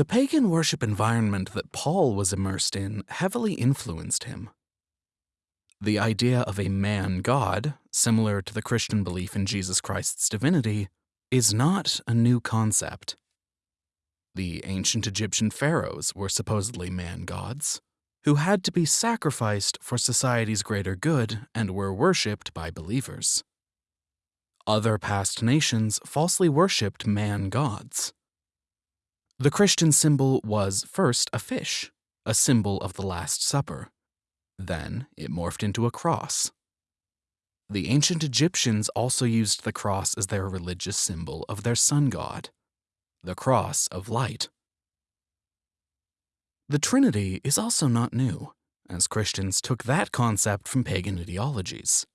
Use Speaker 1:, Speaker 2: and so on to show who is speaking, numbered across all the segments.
Speaker 1: The pagan worship environment that Paul was immersed in heavily influenced him. The idea of a man god, similar to the Christian belief in Jesus Christ's divinity, is not a new concept. The ancient Egyptian pharaohs were supposedly man gods, who had to be sacrificed for society's greater good and were worshipped by believers. Other past nations falsely worshipped man gods. The Christian symbol was first a fish, a symbol of the Last Supper. Then it morphed into a cross. The ancient Egyptians also used the cross as their religious symbol of their sun god, the cross of light. The Trinity is also not new, as Christians took that concept from pagan ideologies.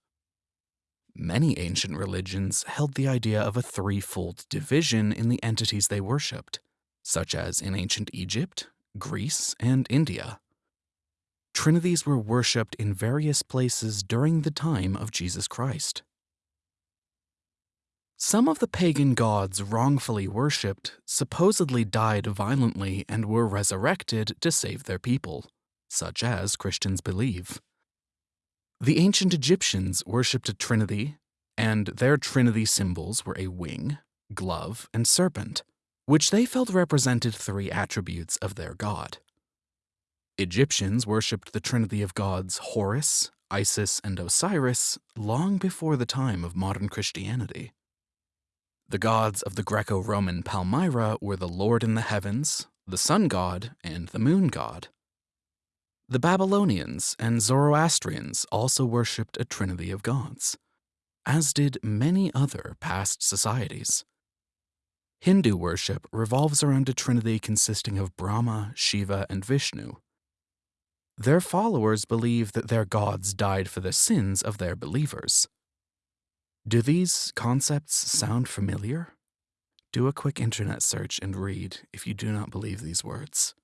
Speaker 1: Many ancient religions held the idea of a threefold division in the entities they worshipped, such as in ancient Egypt, Greece, and India. Trinities were worshipped in various places during the time of Jesus Christ. Some of the pagan gods wrongfully worshipped supposedly died violently and were resurrected to save their people, such as Christians believe. The ancient Egyptians worshipped a trinity, and their trinity symbols were a wing, globe, and serpent, which they felt represented three attributes of their god. Egyptians worshipped the trinity of gods Horus, Isis, and Osiris long before the time of modern Christianity. The gods of the Greco Roman Palmyra were the Lord in the heavens, the sun god, and the moon god. The Babylonians and Zoroastrians also worshipped a trinity of gods, as did many other past societies. Hindu worship revolves around a trinity consisting of Brahma, Shiva, and Vishnu. Their followers believe that their gods died for the sins of their believers. Do these concepts sound familiar? Do a quick internet search and read if you do not believe these words.